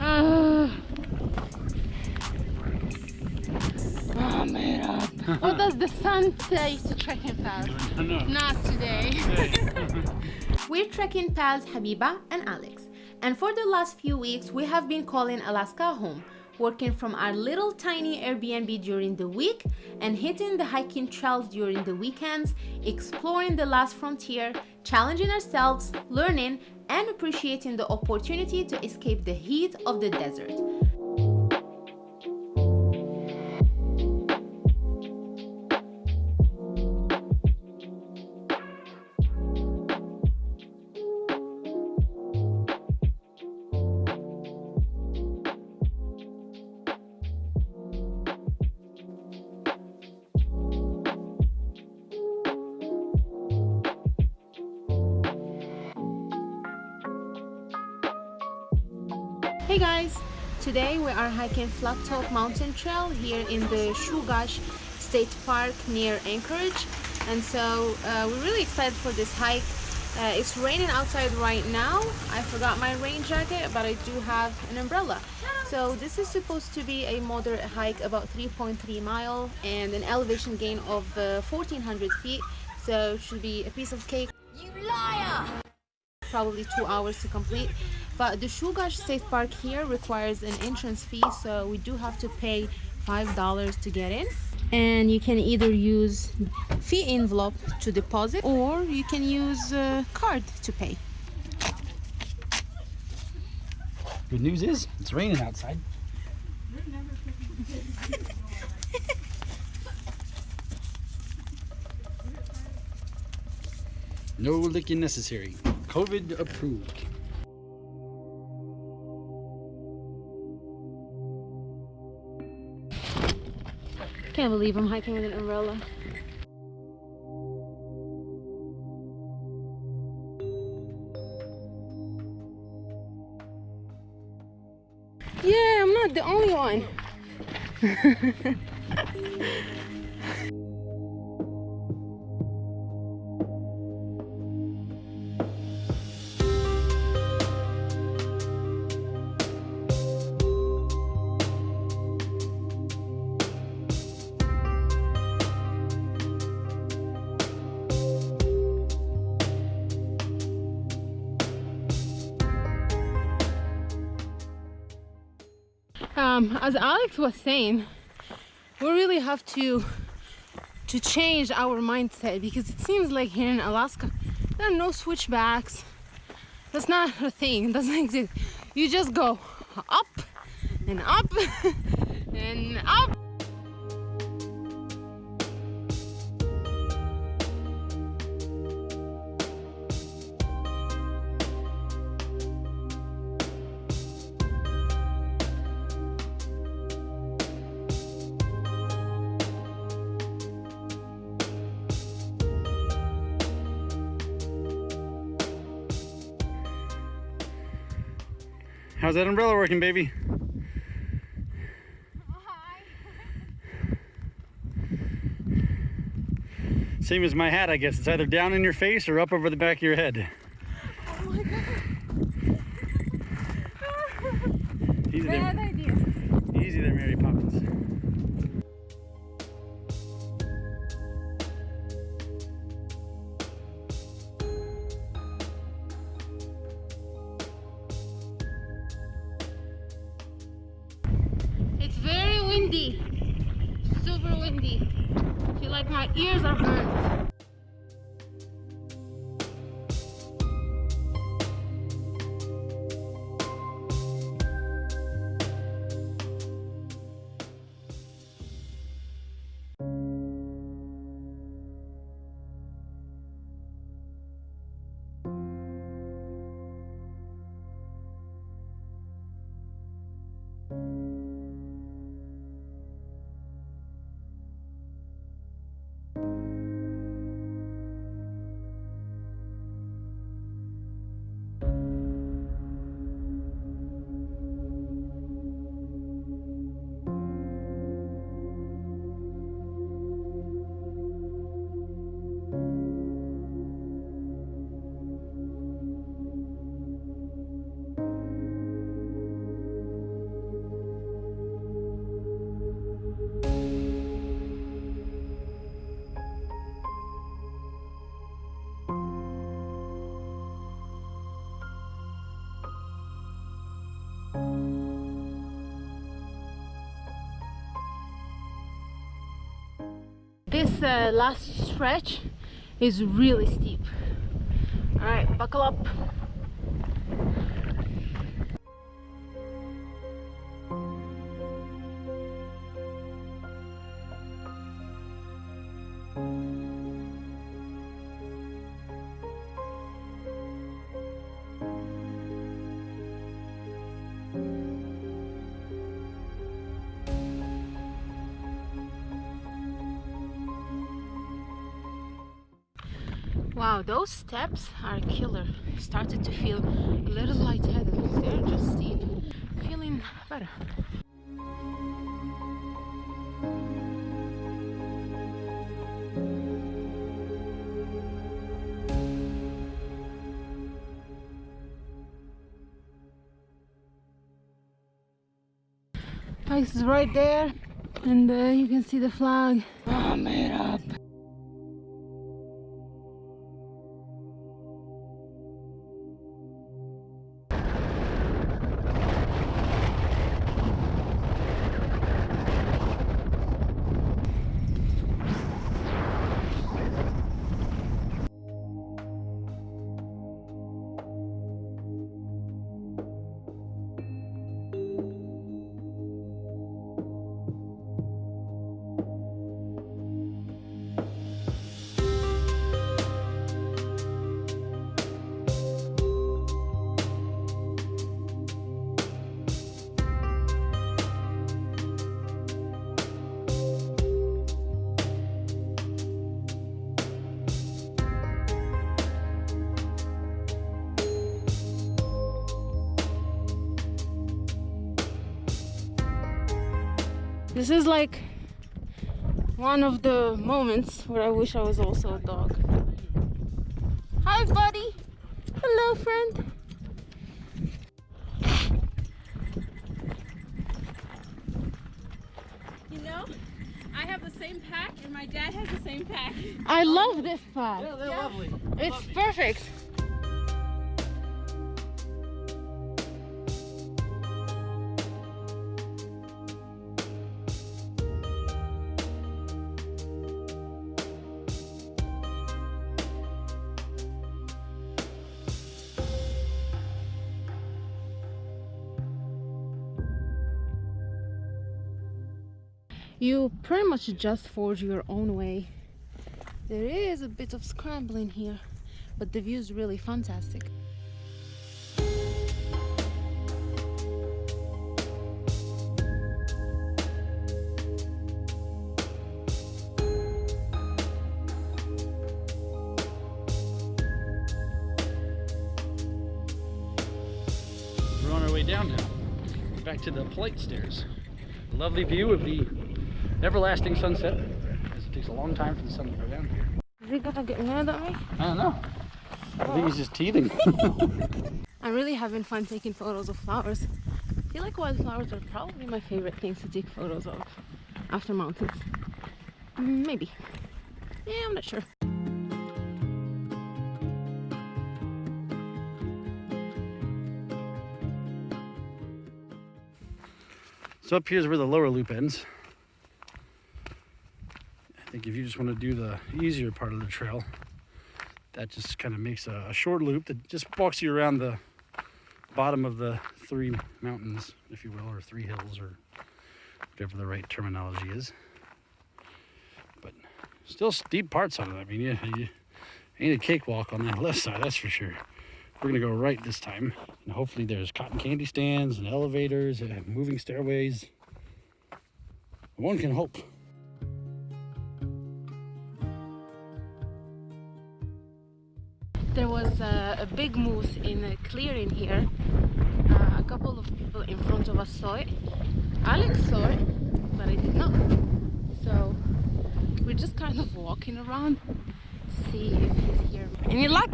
Oh man, what does the sun say to trekking pals? Not today. We're trekking pals Habiba and Alex, and for the last few weeks we have been calling Alaska home, working from our little tiny Airbnb during the week and hitting the hiking trails during the weekends, exploring the last frontier, challenging ourselves, learning, and appreciating the opportunity to escape the heat of the desert. Hey guys! Today we are hiking Flat Top Mountain Trail here in the Chugach State Park near Anchorage and so uh, we're really excited for this hike. Uh, it's raining outside right now. I forgot my rain jacket but I do have an umbrella. So this is supposed to be a moderate hike about 3.3 mile and an elevation gain of uh, 1400 feet so it should be a piece of cake. You liar! probably two hours to complete but the Chugach State Park here requires an entrance fee so we do have to pay five dollars to get in and you can either use fee envelope to deposit or you can use a card to pay Good news is it's raining outside. no licking necessary. COVID approved. Can't believe I'm hiking with an umbrella. Yeah I'm not the only one as Alex was saying, we really have to to change our mindset because it seems like here in Alaska there are no switchbacks. That's not a thing. It doesn't exist. You just go up and up and up. How's that umbrella working, baby? Same as my hat, I guess. It's either down in your face or up over the back of your head. My ears are burnt. This uh, last stretch is really steep. All right, buckle up. Wow, those steps are killer. Started to feel a little lightheaded. They're just steep. Feeling better. Ice is right there, and uh, you can see the flag. Oh, made up. This is like one of the moments where I wish I was also a dog. Hi, buddy. Hello, friend. You know, I have the same pack and my dad has the same pack. I love this pack. Yeah, they're lovely. It's perfect. You pretty much just forge your own way. There is a bit of scrambling here, but the view is really fantastic. We're on our way down now. Back to the polite stairs. Lovely view of the everlasting sunset. As it takes a long time for the sun to go down here. Is he gonna get mad at me? I don't know. I think he's just teething. I'm really having fun taking photos of flowers. I feel like wildflowers are probably my favorite things to take photos of after mountains. Mm, Maybe. Yeah, I'm not sure. so up here is where the lower loop ends. If you just want to do the easier part of the trail, that just kind of makes a, a short loop that just walks you around the bottom of the three mountains, if you will, or three hills, or whatever the right terminology is. But still steep parts on it. I mean, yeah, you ain't a cakewalk on that left side, that's for sure. We're gonna go right this time, and hopefully there's cotton candy stands and elevators and moving stairways. One can hope. A, big moose in a clearing here. Uh, a couple of people in front of us saw it. Alex saw it, but I did not. So we're just kind of walking around to see if he's here. Any luck?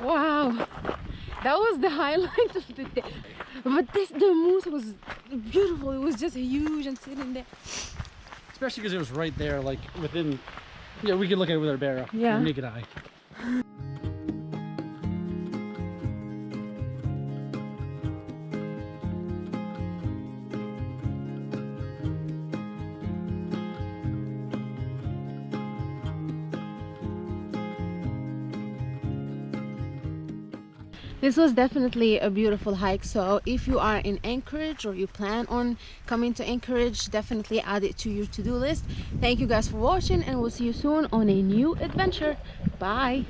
Wow. that was the highlight of the day but this the moose was beautiful it was just huge and sitting there Especially because it was right there, like within. Yeah, we could look at it with our bare Yeah. naked eye. This was definitely a beautiful hike so if you are in anchorage or you plan on coming to anchorage definitely add it to your to-do list. Thank you guys for watching and we'll see you soon on a new adventure. Bye